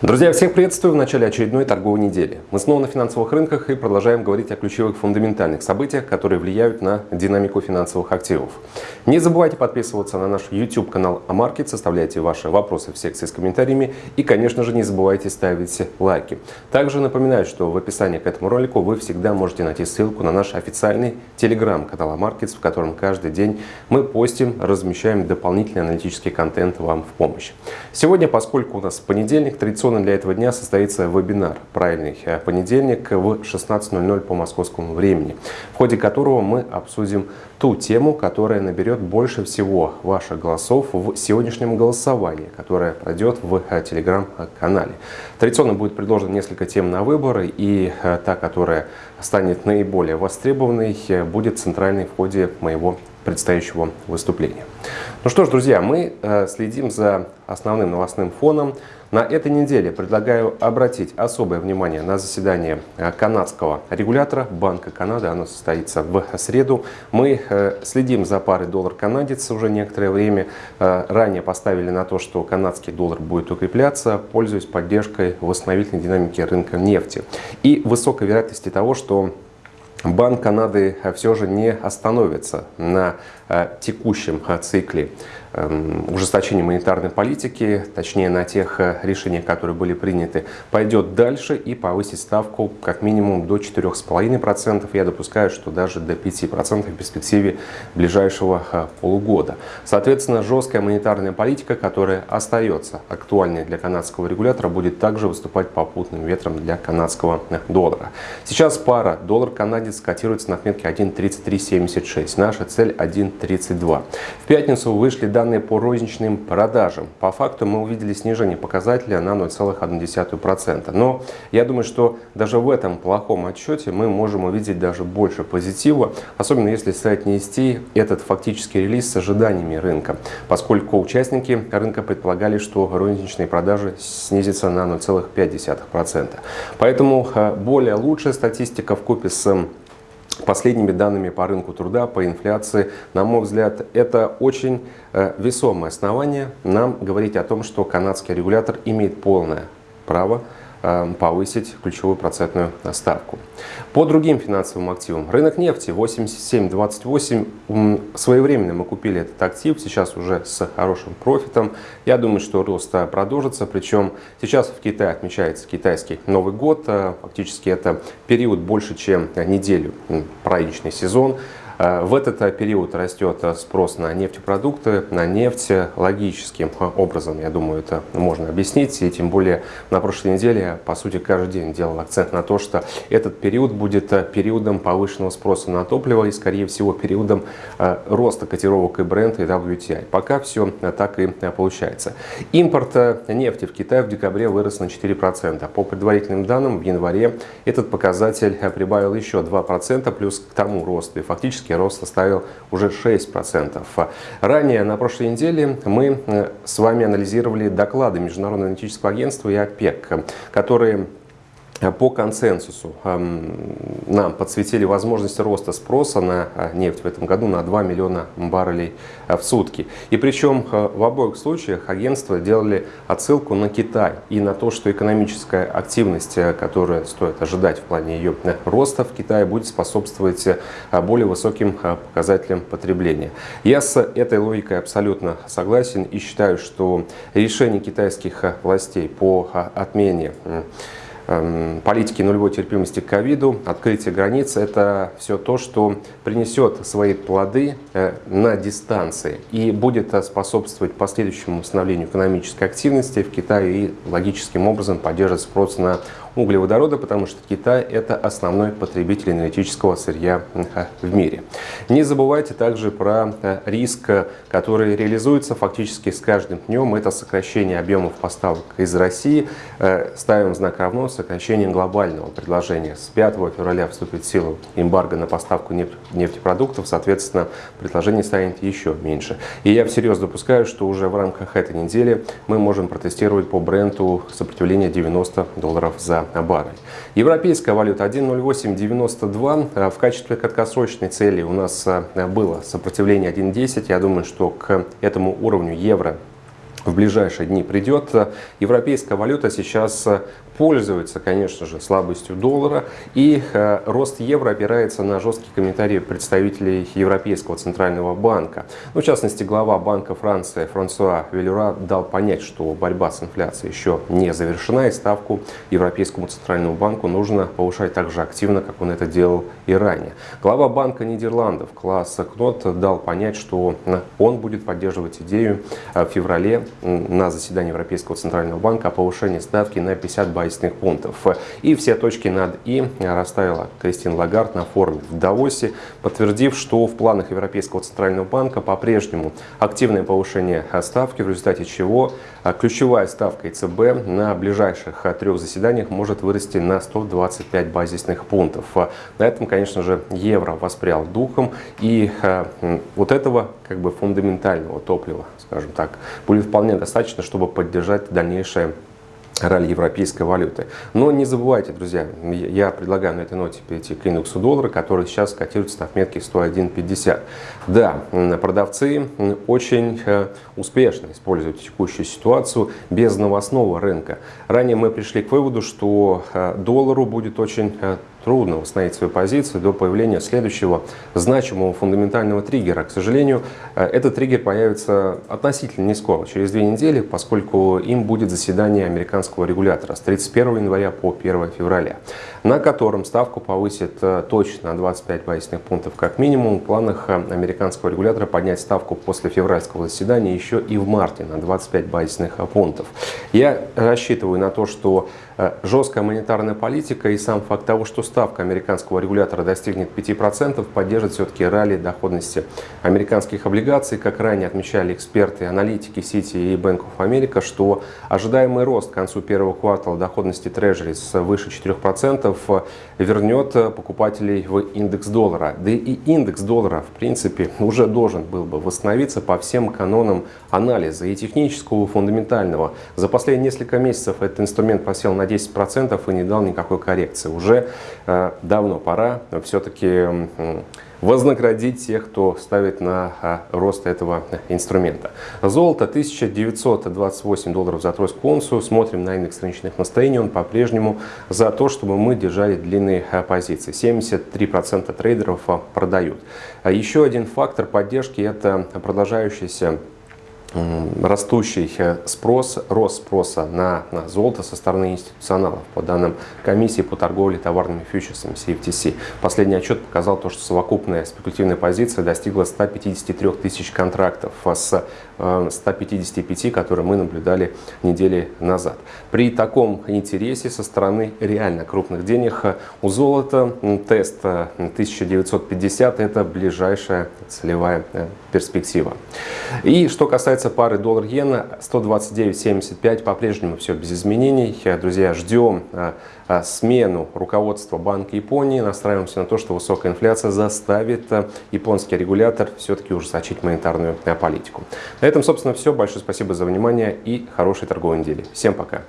Друзья, всех приветствую в начале очередной торговой недели. Мы снова на финансовых рынках и продолжаем говорить о ключевых фундаментальных событиях, которые влияют на динамику финансовых активов. Не забывайте подписываться на наш YouTube канал Амаркет, составляйте ваши вопросы в секции с комментариями и, конечно же, не забывайте ставить лайки. Также напоминаю, что в описании к этому ролику вы всегда можете найти ссылку на наш официальный телеграм-канал Амаркет, в котором каждый день мы постим, размещаем дополнительный аналитический контент вам в помощь. Сегодня, поскольку у нас понедельник, традиционно Традиционно для этого дня состоится вебинар «Правильный э, понедельник» в 16.00 по московскому времени, в ходе которого мы обсудим ту тему, которая наберет больше всего ваших голосов в сегодняшнем голосовании, которое пройдет в э, телеграм-канале. Традиционно будет предложено несколько тем на выбор, и э, та, которая станет наиболее востребованной, будет центральной в ходе моего предстоящего выступления. Ну что ж, друзья, мы следим за основным новостным фоном. На этой неделе предлагаю обратить особое внимание на заседание э, канадского регулятора Банка Канады. Оно состоится в среду. Мы э, следим за парой доллар-канадец уже некоторое время. Э, ранее поставили на то, что канадский доллар будет укрепляться, пользуясь поддержкой восстановительной динамики рынка нефти. И высокой вероятности того, что Банк Канады все же не остановится на текущем цикле. Эм, ужесточение монетарной политики, точнее на тех э, решениях, которые были приняты, пойдет дальше и повысит ставку как минимум до 4,5%. Я допускаю, что даже до 5% в перспективе ближайшего э, полугода. Соответственно, жесткая монетарная политика, которая остается актуальной для канадского регулятора, будет также выступать попутным ветром для канадского э, доллара. Сейчас пара доллар-канадец котируется на отметке 1.3376. Наша цель 1.32. В пятницу вышли данные по розничным продажам. По факту мы увидели снижение показателя на 0,1%. Но я думаю, что даже в этом плохом отчете мы можем увидеть даже больше позитива, особенно если соотнести этот фактический релиз с ожиданиями рынка, поскольку участники рынка предполагали, что розничные продажи снизятся на 0,5%. Поэтому э, более лучшая статистика в купе с последними данными по рынку труда, по инфляции, на мой взгляд, это очень э, весомое основание нам говорить о том, что канадский регулятор имеет полное право повысить ключевую процентную ставку. По другим финансовым активам. Рынок нефти 87.28. Своевременно мы купили этот актив, сейчас уже с хорошим профитом. Я думаю, что рост продолжится. Причем сейчас в Китае отмечается китайский Новый год. Э, фактически это период больше, чем неделю, праздничный сезон. Э, в этот э, период растет э, спрос на нефтепродукты, на нефть логическим образом, я думаю, это можно объяснить. И тем более на прошлой неделе я, по сути, каждый день делал акцент на то, что этот период будет периодом повышенного спроса на топливо и, скорее всего, периодом роста котировок и бренда и WTI. Пока все так и получается. Импорт нефти в Китай в декабре вырос на 4%. По предварительным данным, в январе этот показатель прибавил еще 2%, плюс к тому росту. И фактически экономический рост составил уже 6%. Ранее на прошлой неделе мы э, с вами анализировали доклады Международного аналитического агентства и ОПЕК, которые по консенсусу эм, нам подсветили возможность роста спроса на э, нефть в этом году на 2 миллиона баррелей э, в сутки. И причем в обоих случаях агентства делали отсылку на Китай и на то, что экономическая активность, которую стоит ожидать в плане ее роста в Китае, будет способствовать более высоким показателям потребления. Я с этой логикой абсолютно согласен и считаю, что решение китайских властей по отмене политики нулевой терпимости к ковиду, открытие границ – это все то, что принесет свои плоды э, на дистанции и будет э, способствовать последующему восстановлению экономической активности в Китае и логическим образом поддерживать спрос на углеводорода, потому что Китай – это основной потребитель энергетического сырья в мире. Не забывайте также про э, риск, который реализуется фактически с каждым днем. Это сокращение объемов поставок из России. Ставим знак равно сокращение глобального предложения. С 5 февраля вступит в силу эмбарго на поставку нефтепродуктов, соответственно, предложение станет еще меньше. И я всерьез допускаю, что уже в рамках этой недели мы можем протестировать по бренду сопротивление 90 долларов за баррель. Европейская валюта 1.0892. Э, в качестве краткосрочной цели у нас э, было сопротивление 1.10. Я думаю, что к этому уровню евро в ближайшие дни придет. Европейская валюта сейчас пользуется, конечно же, слабостью доллара, и э, рост евро опирается на жесткие комментарии представителей Европейского центрального банка. Ну, в частности, глава Банка Франции Франсуа Велюра дал понять, что борьба с инфляцией еще не завершена, и ставку Европейскому центральному банку нужно повышать так же активно, как он это делал и ранее. Глава Банка Нидерландов Класс Кнот дал понять, что он будет поддерживать идею э, в феврале на заседании Европейского центрального банка о повышении ставки на 50 базисных пунктов. И все точки над «и» расставила Кристин Лагард на форуме в Давосе, подтвердив, что в планах Европейского центрального банка по-прежнему активное повышение ставки, в результате чего ключевая ставка ЕЦБ на ближайших трех заседаниях может вырасти на 125 базисных пунктов. На этом, конечно же, евро воспрял духом, и вот этого как бы фундаментального топлива, скажем так, будет вполне достаточно, чтобы поддержать дальнейшее ралли европейской валюты. Но не забывайте, друзья, я предлагаю на этой ноте перейти к индексу доллара, который сейчас котируется на отметке 101.50. Да, продавцы очень э, успешно используют текущую ситуацию без новостного рынка. Ранее мы пришли к выводу, что э, доллару будет очень э, трудно восстановить свою позицию до появления следующего значимого фундаментального триггера. К сожалению, э, этот триггер появится относительно не скоро, через две недели, поскольку им будет заседание американского регулятора с 31 января по 1 февраля, на котором ставку повысит э, точно на 25 базисных пунктов как минимум. В планах э, американского регулятора поднять ставку после февральского заседания еще и в марте на 25 базисных пунктов. Я рассчитываю на то, что жесткая монетарная политика и сам факт того, что ставка американского регулятора достигнет 5%, поддержит все-таки ралли доходности американских облигаций. Как ранее отмечали эксперты, аналитики Citi и Bank of America, что ожидаемый рост к концу первого квартала доходности с выше 4% вернет покупателей в индекс доллара. Да и индекс доллара, в принципе, уже должен был бы восстановиться по всем канонам анализа и технического, и фундаментального. За последние несколько месяцев этот инструмент просел на 10% и не дал никакой коррекции. Уже давно пора все-таки вознаградить тех, кто ставит на э, рост этого инструмента. Золото 1928 долларов за тройскую унцию. Смотрим на индекс рыночных настроений. Он по-прежнему за то, чтобы мы держали длинные э, позиции. 73% трейдеров продают. Еще один фактор поддержки – это продолжающийся растущий спрос, рост спроса на, на золото со стороны институционалов, по данным комиссии по торговле товарными фьючерсами CFTC. Последний отчет показал то, что совокупная спекулятивная позиция достигла 153 тысяч контрактов с 155, э, которые мы наблюдали недели назад. При таком интересе со стороны реально крупных денег у золота тест 1950 это ближайшая целевая э, перспектива. И что касается пары доллар-иена, 129.75 по-прежнему все без изменений. Друзья, ждем э, э, смену руководства Банка Японии. Настраиваемся на то, что высокая инфляция заставит э, японский регулятор все-таки ужесточить монетарную политику. На этом, собственно, все. Большое спасибо за внимание и хорошей торговой недели. Всем пока!